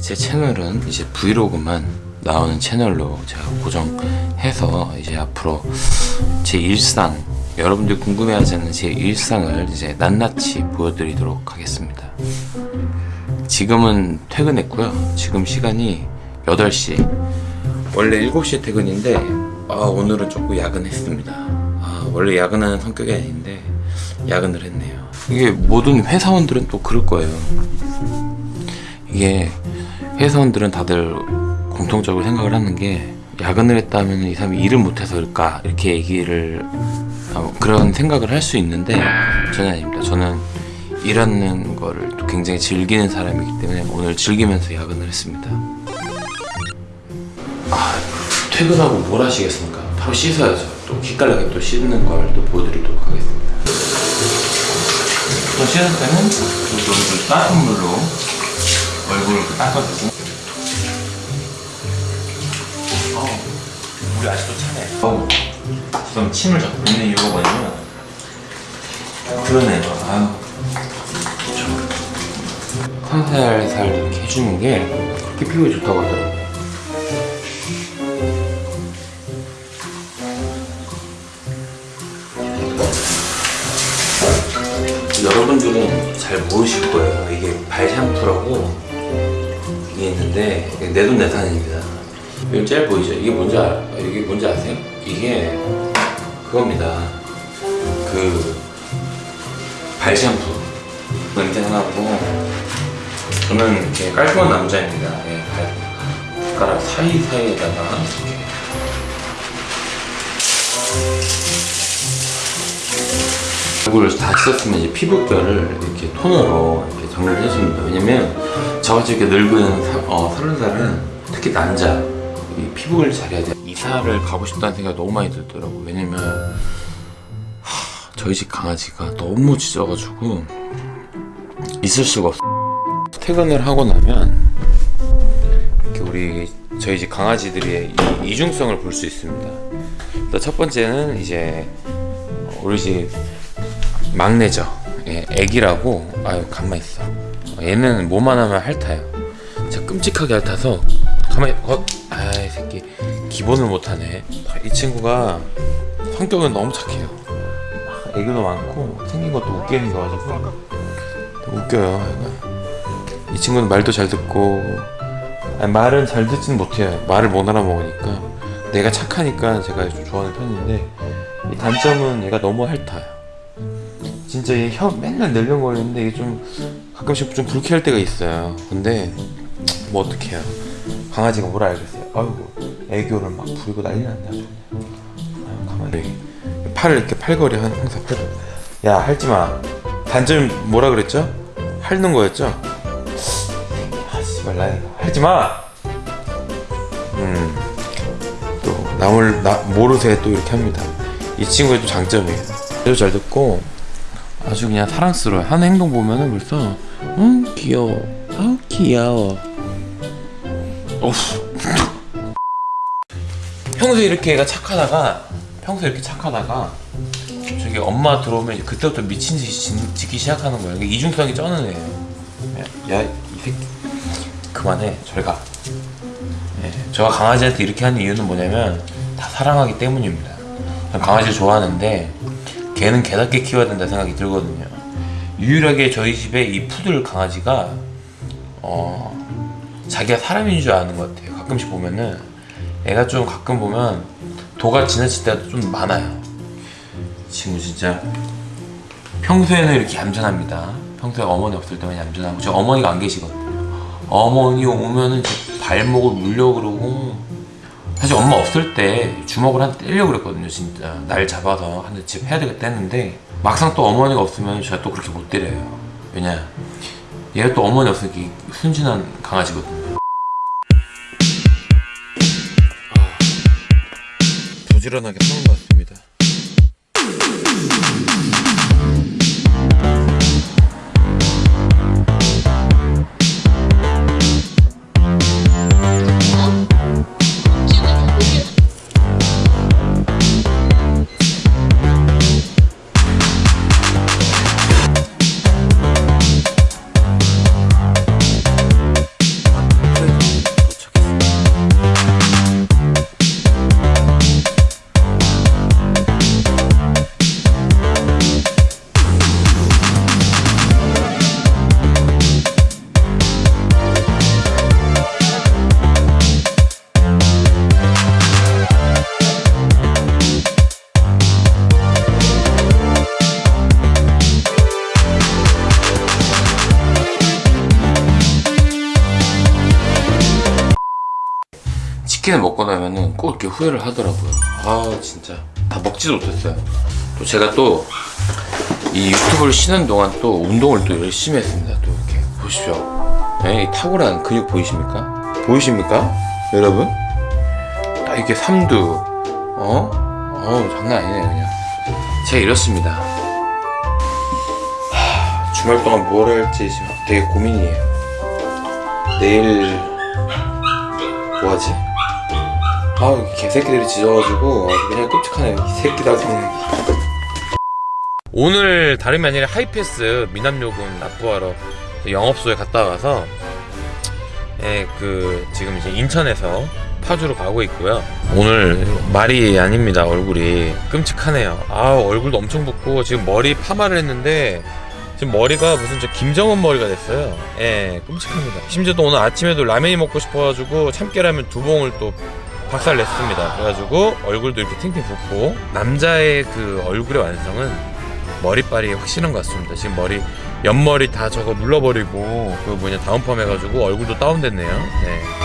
제 채널은 이제 브이로그만 나오는 채널로 제가 고정해서 이제 앞으로 제 일상 여러분들 궁금해하시는 제 일상을 이제 낱낱이 보여드리도록 하겠습니다. 지금은 퇴근했고요. 지금 시간이 8시. 원래 7시에 퇴근인데 아, 오늘은 조금 야근했습니다. 아, 원래 야근하는 성격이 아닌데 야근을 했네요. 이게 모든 회사원들은 또 그럴 거예요. 이게 회사원들은 다들 공통적으로 생각을 하는 게 야근을 했다면 이 사람이 일을 못해서 그럴까 이렇게 얘기를 어, 그런 생각을 할 수 있는데 저는 아닙니다. 저는 일하는 거를 또 굉장히 즐기는 사람이기 때문에 오늘 즐기면서 야근을 했습니다. 아 퇴근하고 뭘 하시겠습니까? 바로 씻어야죠. 또 기깔나게 또 씻는 걸 또 보여드리도록 하겠습니다. 또 씻을 때는 좀 따뜻한 물로 얼굴을. 닦아주고 어, 우리 아직도 차네. 어우 지금 침을 자꾸 뱉는 이유가 뭐냐면 그러네요 아유. 살살살 이렇게 해주는 게 그렇게 피부에 좋다고 하더라고요. 여러분들은 잘 모르실 거예요. 이게 발 샴푸라고 이게 있는데 내돈 내산입니다. 이거 짤 보이죠? 이게 뭔지 알, 이게 뭔지 아세요? 이게 그겁니다. 그 발 샴푸 냄새 나고 저는 이렇게 깔끔한 남자입니다. 예, 발 손가락 사이 사이에다가 이렇게 얼굴을 다 씻었으면 이제 피부결을 이렇게 톤으로 이렇게 정리를 해줍니다. 왜냐면 저같이 이렇게 늙은 사, 어, 서른 살은 특히 남자 이 피부를 잘해야 돼. 이사를 가고 싶다는 생각이 너무 많이 들더라고. 왜냐면 하, 저희 집 강아지가 너무 짖어가지고 있을 수가 없어. 퇴근을 하고 나면 이렇게 우리 저희 집 강아지들의 이 이중성을 볼 수 있습니다. 일단 첫 번째는 이제 우리 집 막내죠. 예, 애기라고 아유 가만 있어. 얘는 뭐만 하면 핥아요. 진짜 끔찍하게 핥아서 가만히 어, 아이 새끼 기본을 못하네. 이 친구가 성격은 너무 착해요. 애교도 많고 생긴 것도 웃기는 거 가지고 웃겨요. 이 친구는 말도 잘 듣고 아니, 말은 잘 듣지는 못해요. 말을 못 알아먹으니까 내가 착하니까 제가 좀 좋아하는 편인데 이 단점은 얘가 너무 핥아요. 진짜 얘 혀 맨날 ner렁거리는데 이게 좀 가끔씩 좀 불쾌할 때가 있어요. 근데 뭐 어떡해요. 강아지가 뭘 알겠어요. 아이고 애교를 막 부리고 난리 났네 아주. 아유 가만히 팔을 이렇게 팔걸이 한- 항상 팔. 야 할지 마. 단점이 뭐라 그랬죠? 핥는 거였죠? 아 씨발 나 할지 마. 음. 또 남을 나 모르세 또 이렇게 합니다. 이 친구의 또 장점이에요. 아주 잘 듣고 아주 그냥 사랑스러워요. 하는 행동 보면은 벌써 응 귀여워. 아 귀여워. 어후. 평소에 이렇게 얘가 착하다가 평소에 이렇게 착하다가 저기 엄마 들어오면 그때부터 미친 듯이 짖- 짖기 시작하는 거예요. 이게 이중성이 쩌는 애예요. 야이 새끼 그만해 저리 가. 예, 제가 강아지한테 이렇게 하는 이유는 뭐냐면 다 사랑하기 때문입니다. 전 강아지를 좋아하는데 개는 개답게 키워야 된다 생각이 들거든요. 유일하게 저희 집에 이 푸들 강아지가 어 자기가 사람인 줄 아는 것 같아요. 가끔씩 보면은 애가 좀 가끔 보면 도가 지나칠 때가 좀 많아요. 이 친구 진짜 평소에는 이렇게 얌전합니다. 평소에 어머니 없을 때만 얌전하고 저 어머니가 안 계시거든요. 어머니 오면은 제 발목을 물려 그러고 사실 엄마 없을 때 주먹을 한 대 때리려고 그랬거든요 진짜. 날 잡아서 한 대 집 해야 되겠다 했는데 막상 또 어머니가 없으면 제가 또 그렇게 못 때려요. 왜냐? 얘가 또 어머니 없으니까 이 순진한 강아지거든요. 아, 부지런하게 하는 것 같습니다 치킨을 먹고 나면은 꼭 이렇게 후회를 하더라고요. 아 진짜 다 먹지도 못했어요. 또 제가 또 이 유튜브를 쉬는 동안 또 운동을 또 열심히 했습니다. 또 이렇게 보십시오. 네, 이 탁월한 근육 보이십니까? 보이십니까? 여러분? 딱 이렇게 삼두, 어? 어 장난 아니네 그냥. 제가 이렇습니다. 하, 주말 동안 뭘 할지 지금 되게 고민이에요. 내일 뭐하지? 아 개새끼들이 짖어가지고 그냥 끔찍하네 이 새끼다 그냥 오늘 다름이 아니라 하이패스 미남요금 납부하러 영업소에 갔다 와서 예, 그 지금 이제 인천에서 파주로 가고 있고요. 오늘 말이 아닙니다. 얼굴이 끔찍하네요. 아 얼굴도 엄청 붓고 지금 머리 파마를 했는데 지금 머리가 무슨 저 김정은 머리가 됐어요. 예, 끔찍합니다. 심지어 또 오늘 아침에도 라면이 먹고 싶어가지고 참깨라면 두 봉을 또 박살 냈습니다. 그래가지고 얼굴도 이렇게 팅팅 붓고 남자의 그 얼굴의 완성은 머리빨이 확실한 것 같습니다. 지금 머리 옆머리 다 저거 눌러버리고 그 뭐냐 다운펌 해가지고 얼굴도 다운됐네요. 네.